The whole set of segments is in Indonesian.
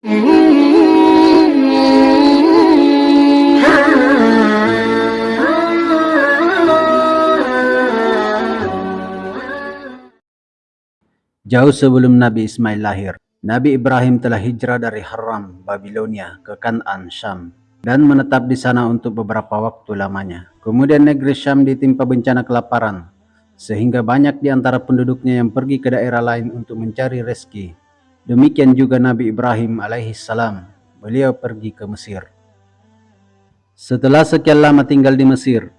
Jauh sebelum Nabi Ismail lahir, Nabi Ibrahim telah hijrah dari Haram, Babilonia ke Kan'an, Syam, dan menetap di sana untuk beberapa waktu lamanya. Kemudian negeri Syam ditimpa bencana kelaparan, sehingga banyak di antara penduduknya yang pergi ke daerah lain untuk mencari rezeki. Demikian juga Nabi Ibrahim alaihi salam, beliau pergi ke Mesir. Setelah sekian lama tinggal di Mesir,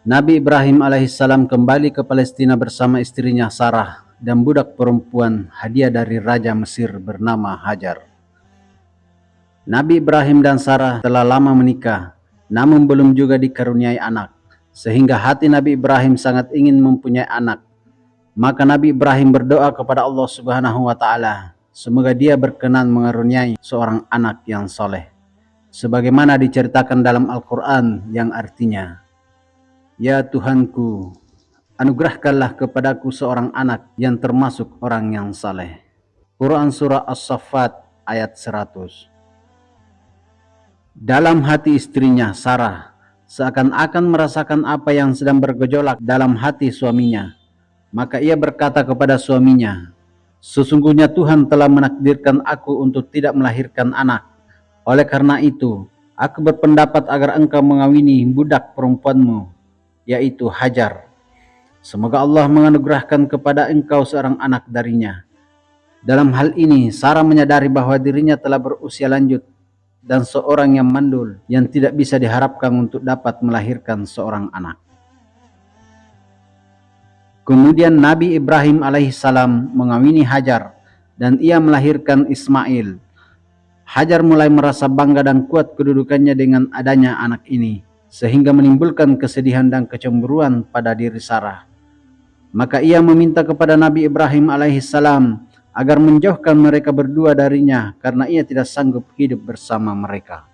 Nabi Ibrahim alaihi salam kembali ke Palestina bersama istrinya Sarah dan budak perempuan hadiah dari Raja Mesir bernama Hajar. Nabi Ibrahim dan Sarah telah lama menikah, namun belum juga dikaruniai anak, sehingga hati Nabi Ibrahim sangat ingin mempunyai anak. Maka Nabi Ibrahim berdoa kepada Allah Subhanahu wa taala, semoga dia berkenan mengaruniai seorang anak yang soleh. Sebagaimana diceritakan dalam Al-Quran yang artinya, Ya Tuhanku, anugerahkanlah kepadaku seorang anak yang termasuk orang yang saleh. Quran Surah As-Saffat ayat 100 Dalam hati istrinya, Sarah, seakan-akan merasakan apa yang sedang bergejolak dalam hati suaminya. Maka ia berkata kepada suaminya, Sesungguhnya Tuhan telah menakdirkan aku untuk tidak melahirkan anak. Oleh karena itu, aku berpendapat agar engkau mengawini budak perempuanmu, yaitu Hajar Semoga Allah menganugerahkan kepada engkau seorang anak darinya. Dalam hal ini, Sarah menyadari bahwa dirinya telah berusia lanjut dan seorang yang mandul yang tidak bisa diharapkan untuk dapat melahirkan seorang anak. Kemudian Nabi Ibrahim alaihissalam mengawini Hajar dan ia melahirkan Ismail. Hajar mulai merasa bangga dan kuat kedudukannya dengan adanya anak ini, sehingga menimbulkan kesedihan dan kecemburuan pada diri Sarah. Maka ia meminta kepada Nabi Ibrahim alaihissalam agar menjauhkan mereka berdua darinya karena ia tidak sanggup hidup bersama mereka.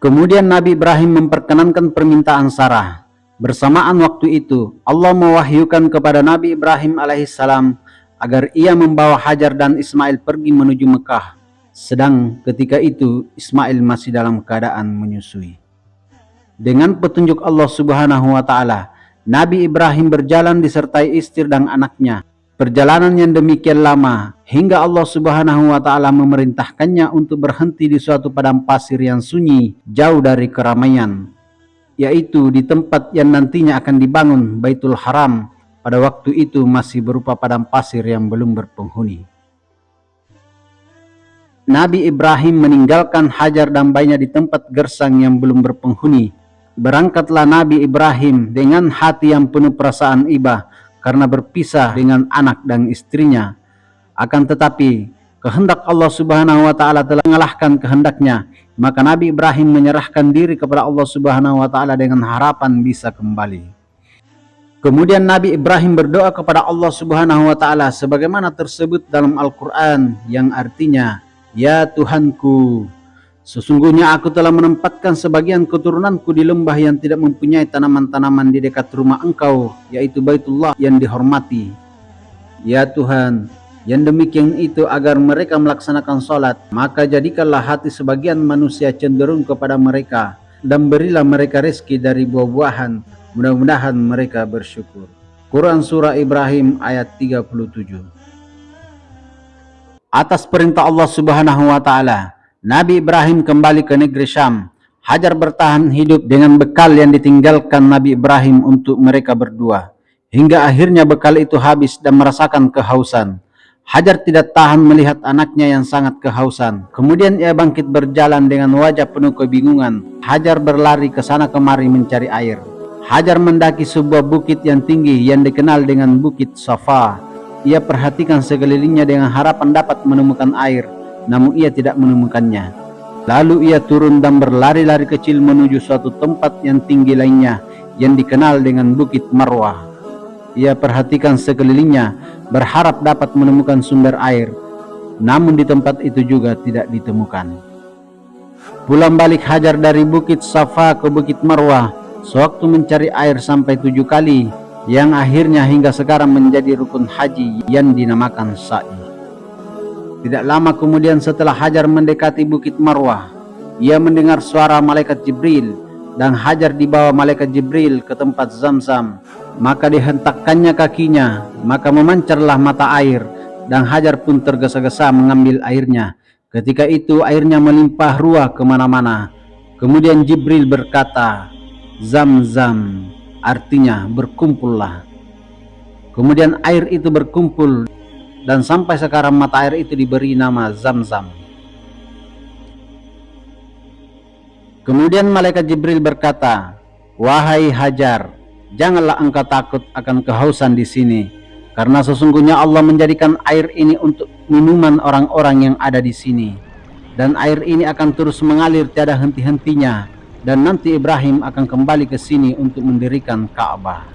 Kemudian Nabi Ibrahim memperkenankan permintaan Sarah. Bersamaan waktu itu, Allah mewahyukan kepada Nabi Ibrahim alaihissalam agar ia membawa Hajar dan Ismail pergi menuju Mekah. Sedang ketika itu Ismail masih dalam keadaan menyusui. Dengan petunjuk Allah Subhanahu wa taala, Nabi Ibrahim berjalan disertai istri dan anaknya. Perjalanan yang demikian lama hingga Allah Subhanahu wa taala memerintahkannya untuk berhenti di suatu padang pasir yang sunyi jauh dari keramaian, yaitu di tempat yang nantinya akan dibangun Baitul Haram. Pada waktu itu masih berupa padang pasir yang belum berpenghuni. Nabi Ibrahim meninggalkan Hajar dan bayinya di tempat gersang yang belum berpenghuni Berangkatlah Nabi Ibrahim dengan hati yang penuh perasaan iba karena berpisah dengan anak dan istrinya. Akan tetapi, kehendak Allah Subhanahu wa taala telah mengalahkan kehendaknya, maka Nabi Ibrahim menyerahkan diri kepada Allah Subhanahu wa taala dengan harapan bisa kembali. Kemudian Nabi Ibrahim berdoa kepada Allah Subhanahu wa taala sebagaimana tersebut dalam Al-Qur'an yang artinya, "Ya Tuhanku, Sesungguhnya aku telah menempatkan sebagian keturunanku di lembah yang tidak mempunyai tanaman-tanaman di dekat rumah engkau, yaitu Baitullah yang dihormati. Ya Tuhan, yang demikian itu agar mereka melaksanakan sholat, maka jadikanlah hati sebagian manusia cenderung kepada mereka, dan berilah mereka rezeki dari buah-buahan, mudah-mudahan mereka bersyukur. Quran Surah Ibrahim ayat 37 Atas perintah Allah Subhanahu Wa Ta'ala, Nabi Ibrahim kembali ke negeri Syam. Hajar bertahan hidup dengan bekal yang ditinggalkan Nabi Ibrahim untuk mereka berdua. Hingga akhirnya bekal itu habis dan merasakan kehausan. Hajar tidak tahan melihat anaknya yang sangat kehausan. Kemudian ia bangkit berjalan dengan wajah penuh kebingungan. Hajar berlari ke sana kemari mencari air. Hajar mendaki sebuah bukit yang tinggi yang dikenal dengan Bukit Safa. Ia perhatikan sekelilingnya dengan harapan dapat menemukan air namun ia tidak menemukannya. Lalu ia turun dan berlari-lari kecil menuju suatu tempat yang tinggi lainnya yang dikenal dengan Bukit Marwah. Ia perhatikan sekelilingnya, berharap dapat menemukan sumber air, namun di tempat itu juga tidak ditemukan. Pulang balik Hajar dari Bukit Safa ke Bukit Marwah, sewaktu mencari air sampai tujuh kali, yang akhirnya hingga sekarang menjadi rukun haji yang dinamakan sa'i. Tidak lama kemudian setelah Hajar mendekati Bukit Marwah, ia mendengar suara malaikat Jibril dan Hajar dibawa malaikat Jibril ke tempat Zamzam. Maka dihentakkannya kakinya, maka memancarlah mata air dan Hajar pun tergesa-gesa mengambil airnya. Ketika itu airnya melimpah ruah ke mana-mana. Kemudian Jibril berkata, Zamzam artinya berkumpullah. Kemudian air itu berkumpul dan sampai sekarang mata air itu diberi nama Zam-Zam. Kemudian malaikat Jibril berkata, "Wahai Hajar, janganlah engkau takut akan kehausan di sini, karena sesungguhnya Allah menjadikan air ini untuk minuman orang-orang yang ada di sini, dan air ini akan terus mengalir tiada henti-hentinya, dan nanti Ibrahim akan kembali ke sini untuk mendirikan Ka'bah."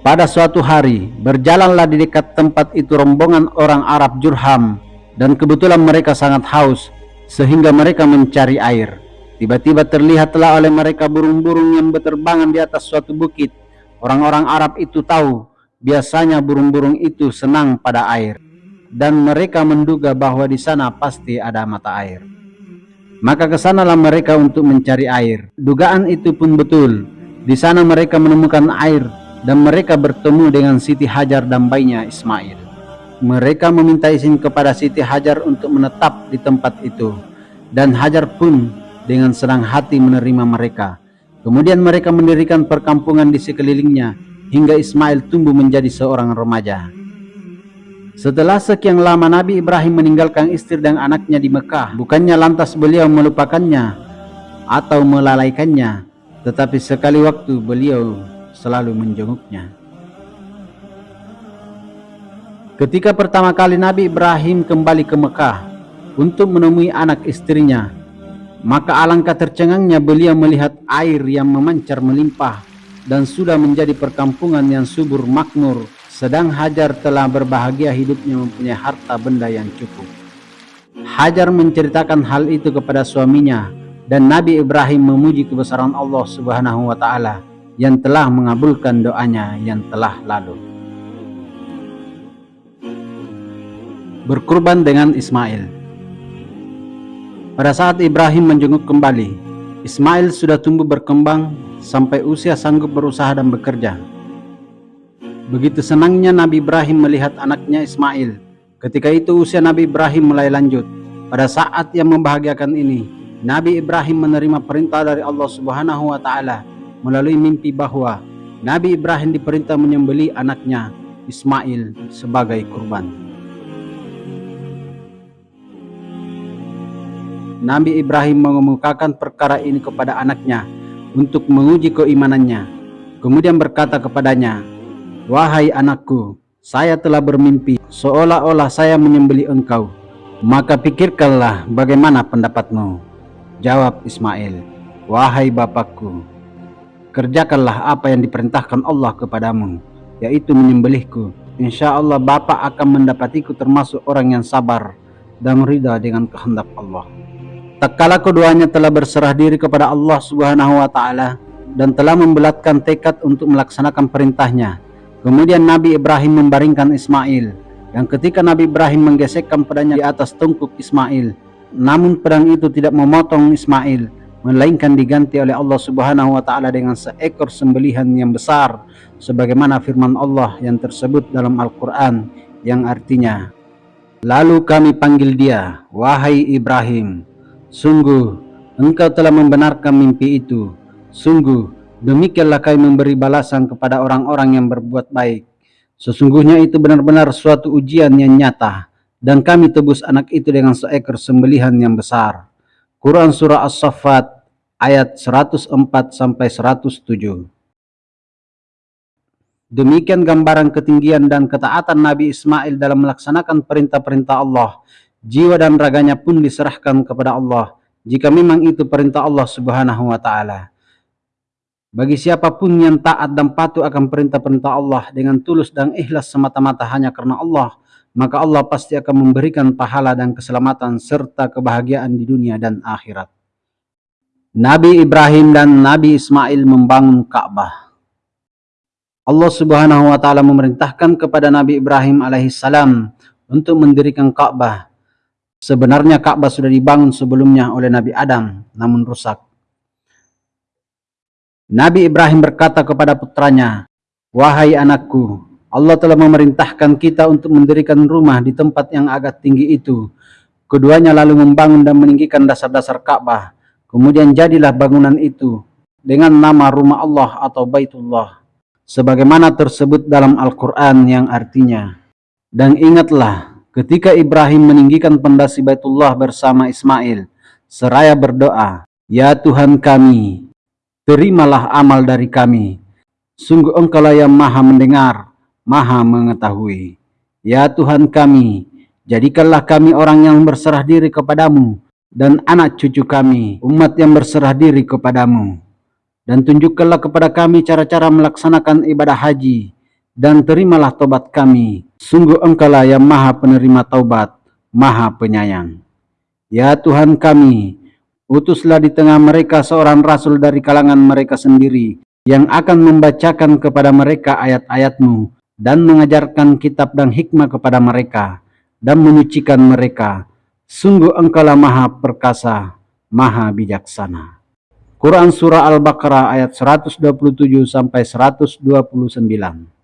Pada suatu hari, berjalanlah di dekat tempat itu rombongan orang Arab Jurham, dan kebetulan mereka sangat haus, sehingga mereka mencari air. Tiba-tiba terlihatlah oleh mereka burung-burung yang berterbangan di atas suatu bukit. Orang-orang Arab itu tahu, biasanya burung-burung itu senang pada air, dan mereka menduga bahwa di sana pasti ada mata air. Maka ke sanalah mereka untuk mencari air. Dugaan itu pun betul. Di sana mereka menemukan air dan mereka bertemu dengan Siti Hajar dan bayinya Ismail. Mereka meminta izin kepada Siti Hajar untuk menetap di tempat itu dan Hajar pun dengan senang hati menerima mereka. Kemudian mereka mendirikan perkampungan di sekelilingnya hingga Ismail tumbuh menjadi seorang remaja. Setelah sekian lama Nabi Ibrahim meninggalkan istri dan anaknya di Mekah, bukannya lantas beliau melupakannya atau melalaikannya, tetapi sekali waktu beliau selalu menjenguknya. Ketika pertama kali Nabi Ibrahim kembali ke Mekah untuk menemui anak istrinya, maka alangkah tercengangnya beliau melihat air yang memancar melimpah dan sudah menjadi perkampungan yang subur makmur, sedang Hajar telah berbahagia hidupnya mempunyai harta benda yang cukup. Hajar menceritakan hal itu kepada suaminya dan Nabi Ibrahim memuji kebesaran Allah Subhanahu wa taala yang telah mengabulkan doanya yang telah lalu. Berkurban dengan Ismail Pada saat Ibrahim menjenguk kembali, Ismail sudah tumbuh berkembang sampai usia sanggup berusaha dan bekerja. Begitu senangnya Nabi Ibrahim melihat anaknya Ismail. Ketika itu usia Nabi Ibrahim mulai lanjut. Pada saat yang membahagiakan ini, Nabi Ibrahim menerima perintah dari Allah Subhanahu wa taala melalui mimpi bahwa Nabi Ibrahim diperintah menyembeli anaknya Ismail sebagai kurban. Nabi Ibrahim mengemukakan perkara ini kepada anaknya untuk menguji keimanannya. Kemudian berkata kepadanya, Wahai anakku, saya telah bermimpi seolah-olah saya menyembeli engkau. Maka pikirkanlah bagaimana pendapatmu. Jawab Ismail, Wahai bapakku, Kerjakanlah apa yang diperintahkan Allah kepadamu, yaitu menyembelihku. Insya Allah Bapak akan mendapatiku termasuk orang yang sabar dan ridha dengan kehendak Allah. Tak kala keduanya telah berserah diri kepada Allah Subhanahu wa taala dan telah membelatkan tekad untuk melaksanakan perintahnya. Kemudian Nabi Ibrahim membaringkan Ismail dan ketika Nabi Ibrahim menggesekkan pedangnya di atas tungkuk Ismail, namun pedang itu tidak memotong Ismail, melainkan diganti oleh Allah Subhanahu wa taala dengan seekor sembelihan yang besar sebagaimana firman Allah yang tersebut dalam Al-Qur'an yang artinya Lalu kami panggil dia wahai Ibrahim sungguh engkau telah membenarkan mimpi itu sungguh demikianlah kami memberi balasan kepada orang-orang yang berbuat baik sesungguhnya itu benar-benar suatu ujian yang nyata dan kami tebus anak itu dengan seekor sembelihan yang besar Quran Surah As-Saffat ayat 104 sampai 107. Demikian gambaran ketinggian dan ketaatan Nabi Ismail dalam melaksanakan perintah-perintah Allah. Jiwa dan raganya pun diserahkan kepada Allah. Jika memang itu perintah Allah subhanahu wa ta'ala. Bagi siapa pun yang taat dan patuh akan perintah-perintah Allah dengan tulus dan ikhlas semata-mata hanya karena Allah, maka Allah pasti akan memberikan pahala dan keselamatan serta kebahagiaan di dunia dan akhirat. Nabi Ibrahim dan Nabi Ismail membangun Ka'bah. Allah Subhanahu wa taala memerintahkan kepada Nabi Ibrahim alaihissalam untuk mendirikan Ka'bah. Sebenarnya Ka'bah sudah dibangun sebelumnya oleh Nabi Adam, namun rusak. Nabi Ibrahim berkata kepada putranya, Wahai anakku, Allah telah memerintahkan kita untuk mendirikan rumah di tempat yang agak tinggi itu. Keduanya lalu membangun dan meninggikan dasar-dasar Ka'bah. Kemudian jadilah bangunan itu dengan nama rumah Allah atau Baitullah sebagaimana tersebut dalam Al-Quran yang artinya, Dan ingatlah, ketika Ibrahim meninggikan pendasi Baitullah bersama Ismail, seraya berdoa, Ya Tuhan kami, terimalah amal dari kami. Sungguh engkaulah yang maha mendengar, maha mengetahui. Ya Tuhan kami, jadikanlah kami orang yang berserah diri kepadamu, dan anak cucu kami, umat yang berserah diri kepadamu dan tunjukkanlah kepada kami cara-cara melaksanakan ibadah haji, dan terimalah tobat kami. Sungguh engkaulah yang maha penerima taubat, maha penyayang. Ya Tuhan kami, utuslah di tengah mereka seorang rasul dari kalangan mereka sendiri, yang akan membacakan kepada mereka ayat-ayatmu, dan mengajarkan kitab dan hikmah kepada mereka, dan menyucikan mereka. Sungguh engkaulah maha perkasa, maha bijaksana. Quran Surah Al-Baqarah ayat 127 sampai 129.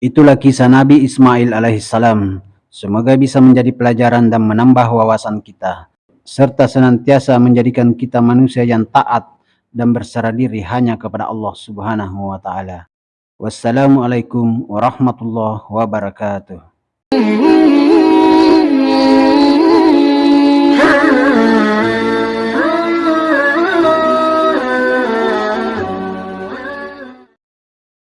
Itulah kisah Nabi Ismail alaihissalam. Semoga bisa menjadi pelajaran dan menambah wawasan kita. Serta senantiasa menjadikan kita manusia yang taat dan berserah diri hanya kepada Allah subhanahu wa ta'ala. Wassalamualaikum warahmatullahi wabarakatuh. Hmm.